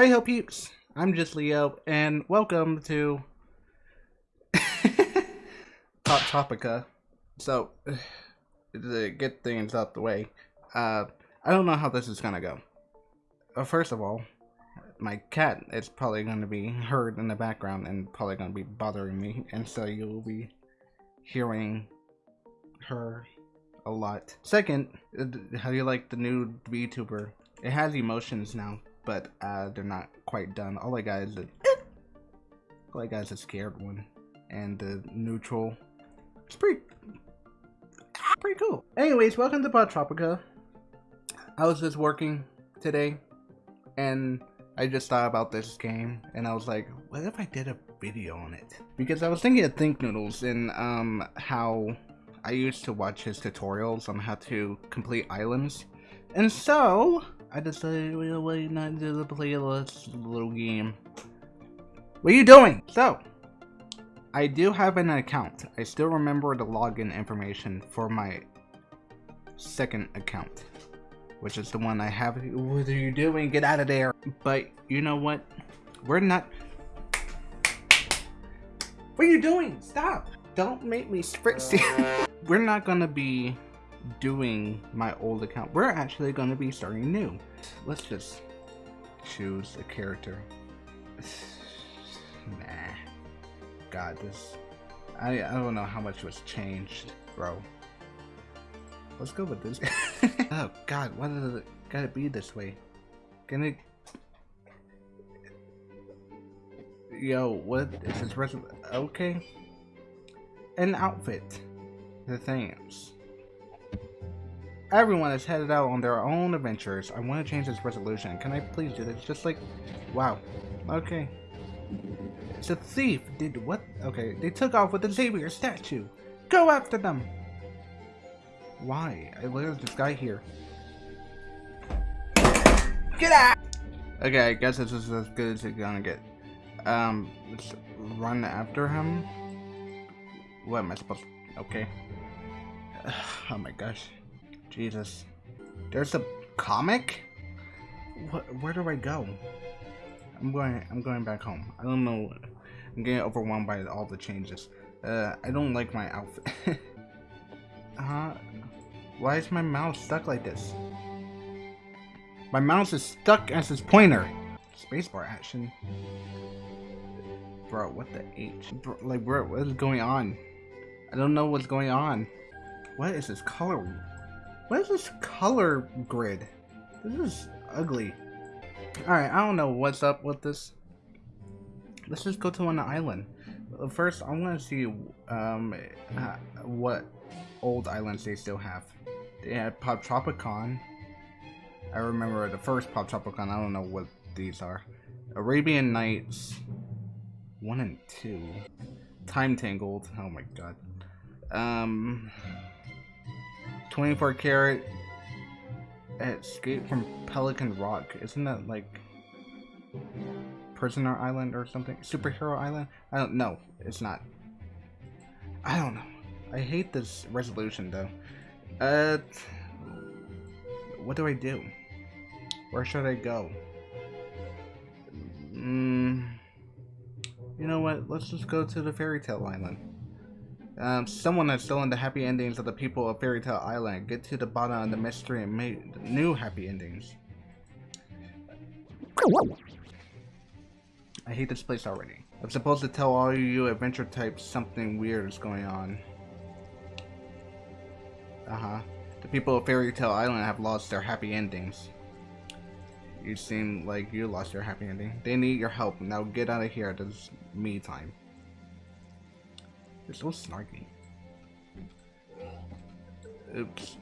Hi ho peeps, I'm just Leo, and welcome to Hot Topica. So, to get things out the way, uh, I don't know how this is gonna go. Uh, first of all, my cat is probably gonna be heard in the background and probably gonna be bothering me, and so you'll be hearing her a lot. Second, uh, how do you like the new VTuber? It has emotions now but uh, they're not quite done. All I got is a, all I got is a scared one, and the neutral. It's pretty, pretty cool. Anyways, welcome to Poptropica. I was just working today, and I just thought about this game, and I was like, what if I did a video on it? Because I was thinking of ThinkNoodles and um how I used to watch his tutorials on how to complete islands, and so I decided why not do the playlist little game. What are you doing? So, I do have an account. I still remember the login information for my second account, which is the one I have. What are you doing? Get out of there. But you know what? We're not. What are you doing? Stop. Don't make me spritz. We're not gonna be doing my old account. We're actually going to be starting new. Let's just choose a character. nah. God, this... I, I don't know how much was changed, bro. Let's go with this. oh, God, why does it gotta be this way? Can it... Yo, what is this? Okay. An outfit. The things. Everyone is headed out on their own adventures. I want to change this resolution. Can I please do this? Just like, wow. Okay. It's a thief. Did what? Okay, they took off with the Xavier statue. Go after them. Why? I there's this guy here. Get out! Okay, I guess this is as good as it's gonna get. Um, let's run after him. What am I supposed to? Okay. Oh my gosh. Jesus. There's a comic? What, where do I go? I'm going I'm going back home. I don't know. I'm getting overwhelmed by all the changes. Uh, I don't like my outfit. uh, why is my mouse stuck like this? My mouse is stuck as this pointer. Spacebar action. Bro, what the H? Bro, like, bro, what is going on? I don't know what's going on. What is this color? What is this color grid? This is ugly. Alright, I don't know what's up with this. Let's just go to an island. First, I want to see um, uh, what old islands they still have. They had Poptropicon. I remember the first Poptropicon. I don't know what these are. Arabian Nights 1 and 2. Time Tangled. Oh my god. Um... 24 Carrot escape from Pelican Rock. Isn't that like Prisoner Island or something? Superhero Island? I don't know. It's not. I don't know. I hate this resolution though. Uh, what do I do? Where should I go? Mm, you know what? Let's just go to the Fairy Tale Island. Um, someone has stolen the happy endings of the people of Fairy Tale Island. Get to the bottom of the mystery and make new happy endings. I hate this place already. I'm supposed to tell all you adventure types something weird is going on. Uh-huh. The people of Fairy Tale Island have lost their happy endings. You seem like you lost your happy ending. They need your help. Now get out of here. This is me time. They're so snarky. Oops.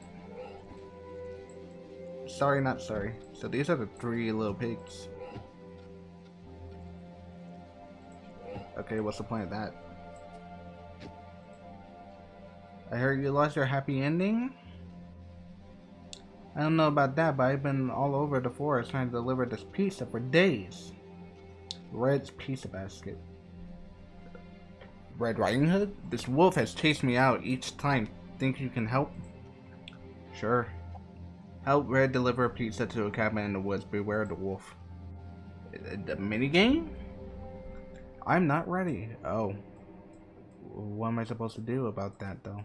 Sorry, not sorry. So these are the three little pigs. Okay, what's the point of that? I heard you lost your happy ending? I don't know about that, but I've been all over the forest trying to deliver this pizza for days. Red's pizza basket. Red Riding Hood? This wolf has chased me out each time. Think you can help? Sure. Help Red deliver a pizza to a cabin in the woods. Beware the wolf. Uh, the minigame? I'm not ready. Oh. What am I supposed to do about that, though?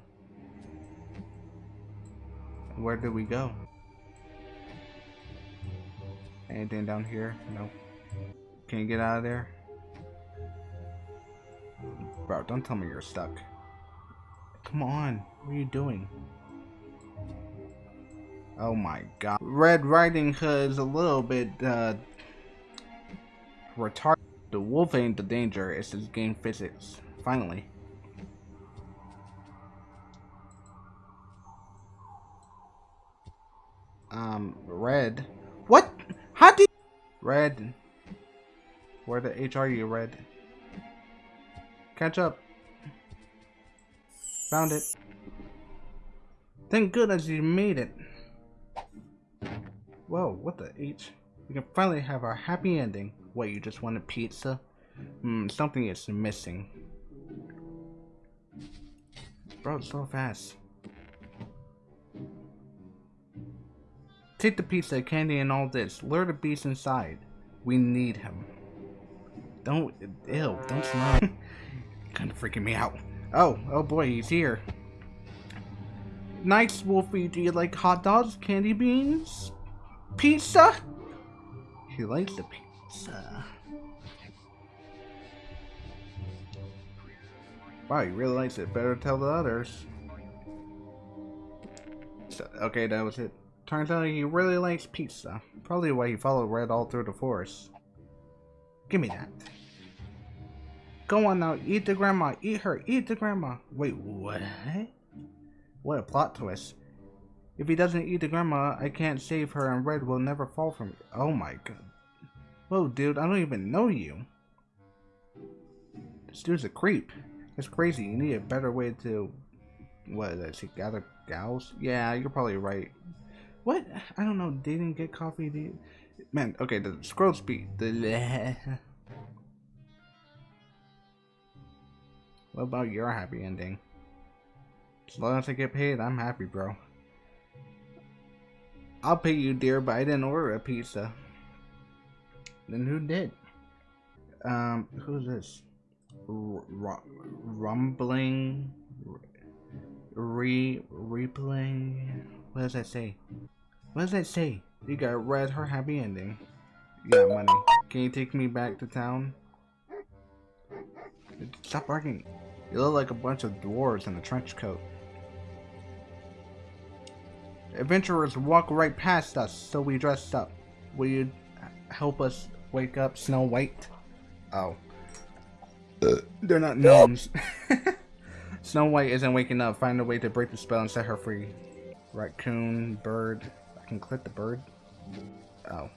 Where do we go? Anything down here? No. Can you get out of there? Bro, don't tell me you're stuck. Come on. What are you doing? Oh my god. Red Riding Hood is a little bit, uh, retarded. The wolf ain't the danger, it's his game physics. Finally. Um, Red. What? How do you... Red. Where the H are you, Red? Catch up. Found it. Thank goodness you made it. Whoa, what the H? We can finally have our happy ending. What, you just wanted pizza? Hmm, something is missing. Bro, so fast. Take the pizza, candy, and all this. Lure the beast inside. We need him. Don't, ew, don't smell. kind of freaking me out. Oh, oh boy, he's here. Nice, Wolfie. Do you like hot dogs, candy beans, pizza? He likes the pizza. Wow, he really likes it. Better tell the others. So, okay, that was it. Turns out he really likes pizza. Probably why he followed Red all through the forest. Give me that. Go on now, eat the grandma, eat her, eat the grandma. Wait, what? What a plot twist. If he doesn't eat the grandma, I can't save her and Red will never fall from me. Oh my god. Whoa, dude, I don't even know you. This dude's a creep. It's crazy. You need a better way to... What is that? See, gather gals? Yeah, you're probably right. What? I don't know. Dating, get coffee, dude. Man, okay, the scroll speed. The... what about your happy ending? As long as I get paid, I'm happy, bro. I'll pay you, dear, but I didn't order a pizza. Then who did? Um, who's this? R rumbling? Re replay? What does that say? What does that say? You got read her happy ending. You got money. Can you take me back to town? Stop barking. You look like a bunch of dwarves in a trench coat. Adventurers walk right past us, so we dressed up. Will you help us wake up Snow White? Oh. Uh, They're not gnomes. Snow White isn't waking up. Find a way to break the spell and set her free. Raccoon, bird. I can click the bird? Oh.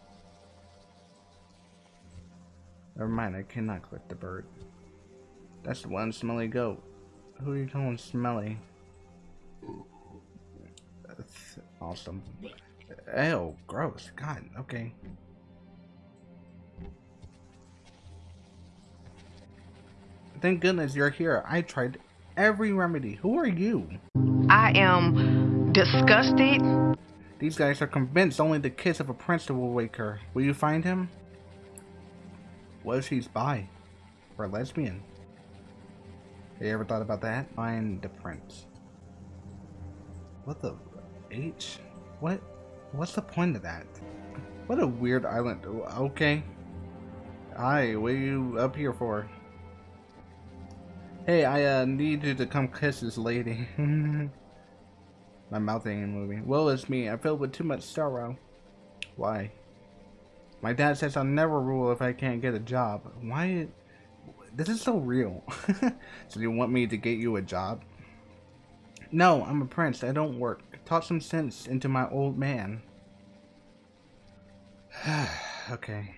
Never mind, I cannot click the bird. That's the one smelly goat. Who are you calling smelly? That's awesome. Ew, gross. God, okay. Thank goodness you're here. I tried every remedy. Who are you? I am disgusted. These guys are convinced only the kiss of a prince will wake her. Will you find him? What if she's bi? Or lesbian? You ever thought about that? Find the prince. What the H? What? What's the point of that? What a weird island. Okay. Hi, what are you up here for? Hey, I uh, need you to come kiss this lady. My mouth ain't moving. Well, it's me. I'm filled with too much sorrow. Why? My dad says I'll never rule if I can't get a job. Why? This is so real. so you want me to get you a job? No, I'm a prince. I don't work. Taught some sense into my old man. okay.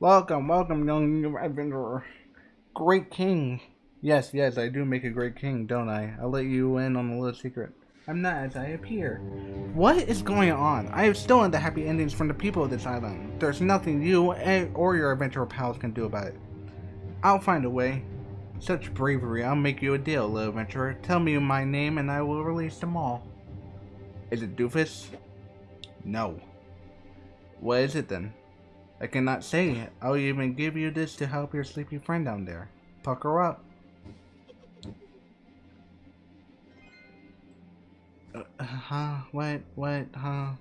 Welcome, welcome, young adventurer great king. Yes, yes, I do make a great king, don't I? I'll let you in on a little secret. I'm not as I appear. What is going on? I have stolen the happy endings from the people of this island. There's nothing you or your adventurer pals can do about it. I'll find a way. Such bravery, I'll make you a deal, little adventurer. Tell me my name and I will release them all. Is it Doofus? No. What is it then? I cannot say. I'll even give you this to help your sleepy friend down there. Pucker up. Huh? What? What? Huh?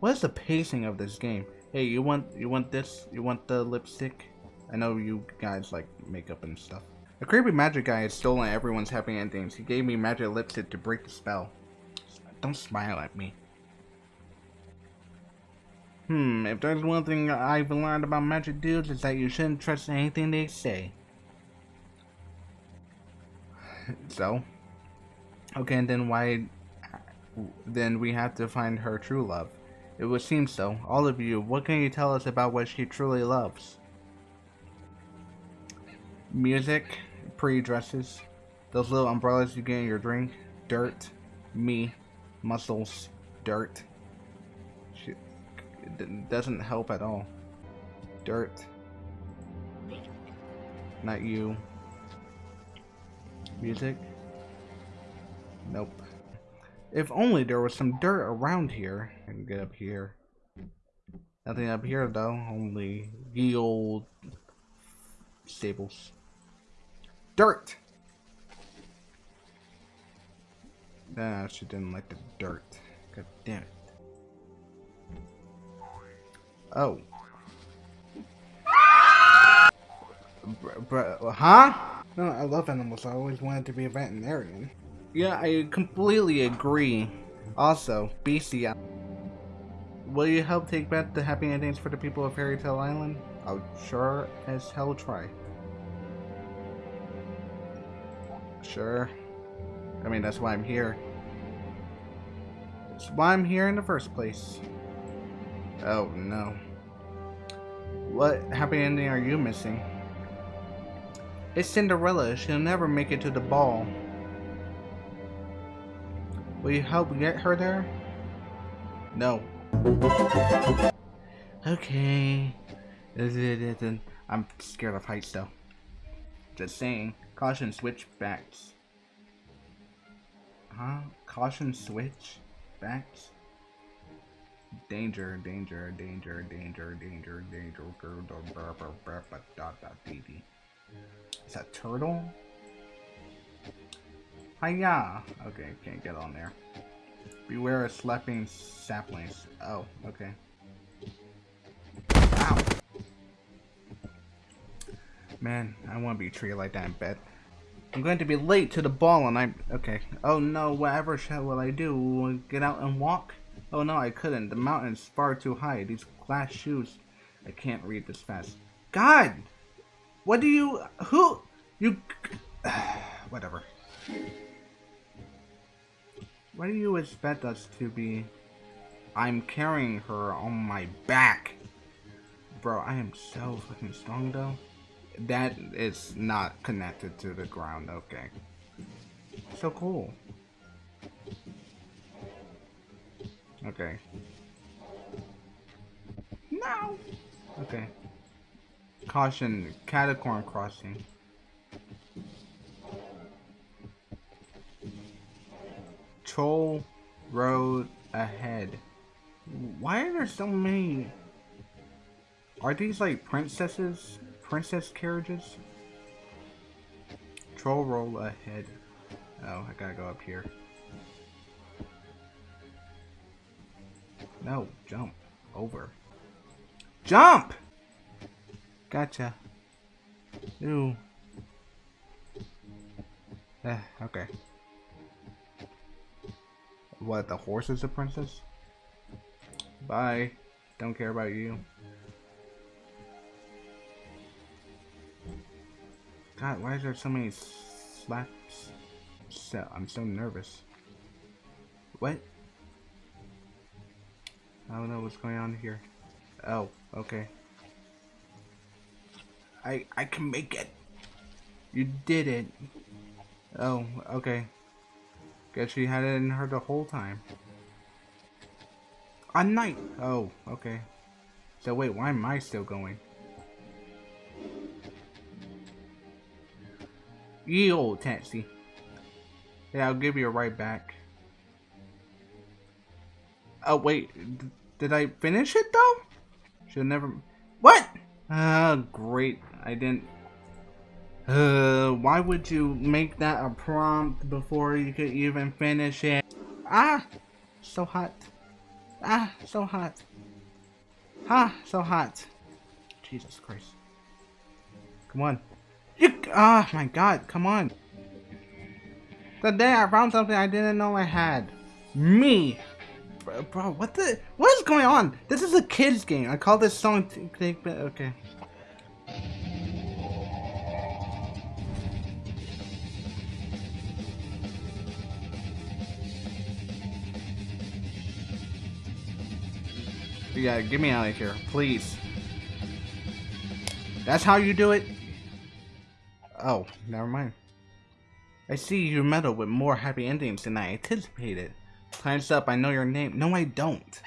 What is the pacing of this game? Hey, you want you want this? You want the lipstick? I know you guys like makeup and stuff. A creepy magic guy has stolen everyone's happy endings. He gave me magic lipstick to break the spell. Don't smile at me. Hmm, if there's one thing I've learned about magic dudes, is that you shouldn't trust anything they say. So? Okay, and then why... Then we have to find her true love. It would seem so. All of you, what can you tell us about what she truly loves? Music, pre-dresses, those little umbrellas you get in your drink, dirt, me, muscles, dirt. She, it doesn't help at all. Dirt. Not you. Music. Nope. If only there was some dirt around here. I can get up here. Nothing up here though, only ye old stables. Dirt! Nah, she didn't like the dirt. God damn it. Oh. Br huh? No, I love animals. I always wanted to be a veterinarian. Yeah, I completely agree. Also, Beastie, uh, will you help take back the happy endings for the people of Fairy Tale Island? I'll sure as hell try. Sure. I mean, that's why I'm here. That's why I'm here in the first place. Oh, no. What happy ending are you missing? It's Cinderella. She'll never make it to the ball. Will you help get her there? No. Okay. I'm scared of heights though. Just saying. Caution switchbacks. Huh? Caution switch backs? Danger, danger, danger, danger, danger, danger, Is that turtle? Hiya! Okay, can't get on there. Beware of slapping saplings. Oh, okay. Ow! Man, I want to be treated like that in bed. I'm going to be late to the ball and I'm... Okay. Oh no, whatever shall will I do? Get out and walk? Oh no, I couldn't. The mountain's far too high. These glass shoes... I can't read this fast. God! What do you... Who... You... Whatever. What do you expect us to be? I'm carrying her on my back. Bro, I am so fucking strong though. That is not connected to the ground, okay. So cool. Okay. No! Okay. Caution, Catacorn crossing. Troll road ahead. Why are there so many? Are these like princesses? Princess carriages? Troll roll ahead. Oh, I gotta go up here. No, jump. Over. Jump! Gotcha. Ooh. Eh, okay. What, the horse is a princess? Bye. Don't care about you. God, why is there so many slaps? So, I'm so nervous. What? I don't know what's going on here. Oh, okay. I I can make it. You did it. Oh, okay. Guess she had it in her the whole time. A night. Oh, okay. So wait, why am I still going? Ye old taxi. Yeah, I'll give you a ride back. Oh wait, did I finish it though? Should never. What? Ah, great. I didn't. Uh, why would you make that a prompt before you could even finish it? Ah, so hot. Ah, so hot. Ah, so hot. Jesus Christ. Come on. You, ah, my God, come on. Today I found something I didn't know I had. Me. Bro, bro, what the, what is going on? This is a kid's game. I call this song, okay. Yeah, get me out of here, please. That's how you do it? Oh, never mind. I see you meddle with more happy endings than I anticipated. Time's up, I know your name. No, I don't.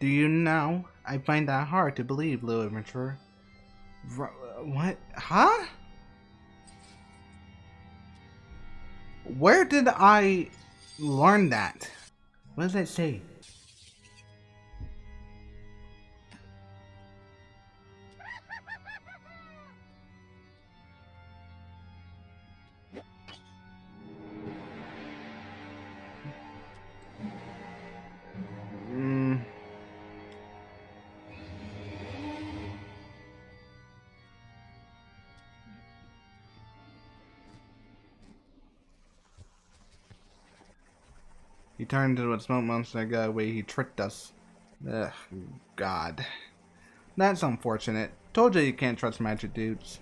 Do you know? I find that hard to believe, little adventurer. What? Huh? Where did I learn that? What does that say? He turned into a smoke monster and got away. He tricked us. Ugh, God. That's unfortunate. Told you you can't trust magic dudes.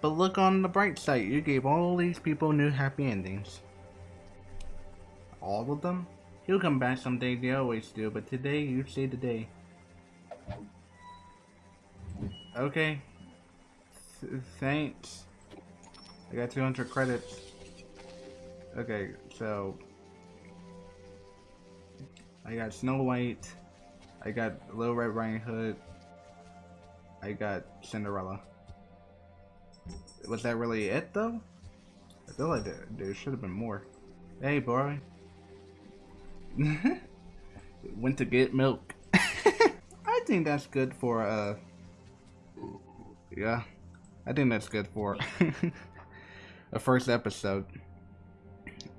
But look on the bright side. You gave all these people new happy endings. All of them? He'll come back someday. They always do. But today, you say the day. Okay. Th thanks. I got 200 credits. Okay, so I got Snow White, I got Little Red Riding Hood, I got Cinderella. Was that really it though? I feel like there, there should have been more. Hey boy. Went to get milk. I think that's good for uh yeah. I think that's good for a first episode.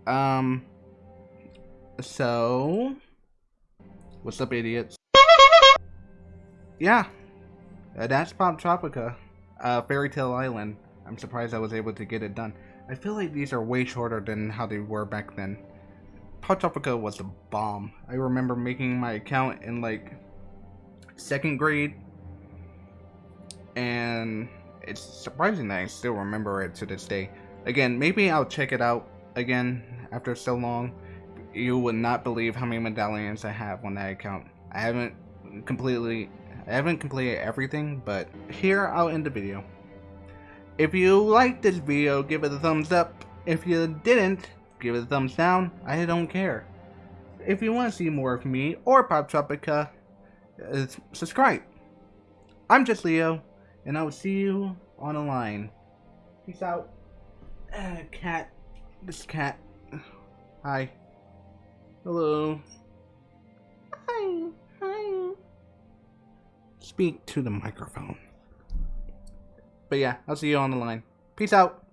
Um, so, what's up, idiots? Yeah, uh, that's Poptropica, uh, Fairy Tale Island. I'm surprised I was able to get it done. I feel like these are way shorter than how they were back then. Poptropica was a bomb. I remember making my account in like second grade, and it's surprising that I still remember it to this day. Again, maybe I'll check it out again after so long, you would not believe how many medallions I have on that account. I haven't completely, I haven't completed everything, but here I'll end the video. If you liked this video, give it a thumbs up. If you didn't, give it a thumbs down. I don't care. If you want to see more of me or Poptropica, uh, subscribe. I'm just Leo, and I will see you on the line. Peace out. Uh, cat. This cat. Hi. Hello. Hi. Hi. Speak to the microphone. But yeah, I'll see you on the line. Peace out.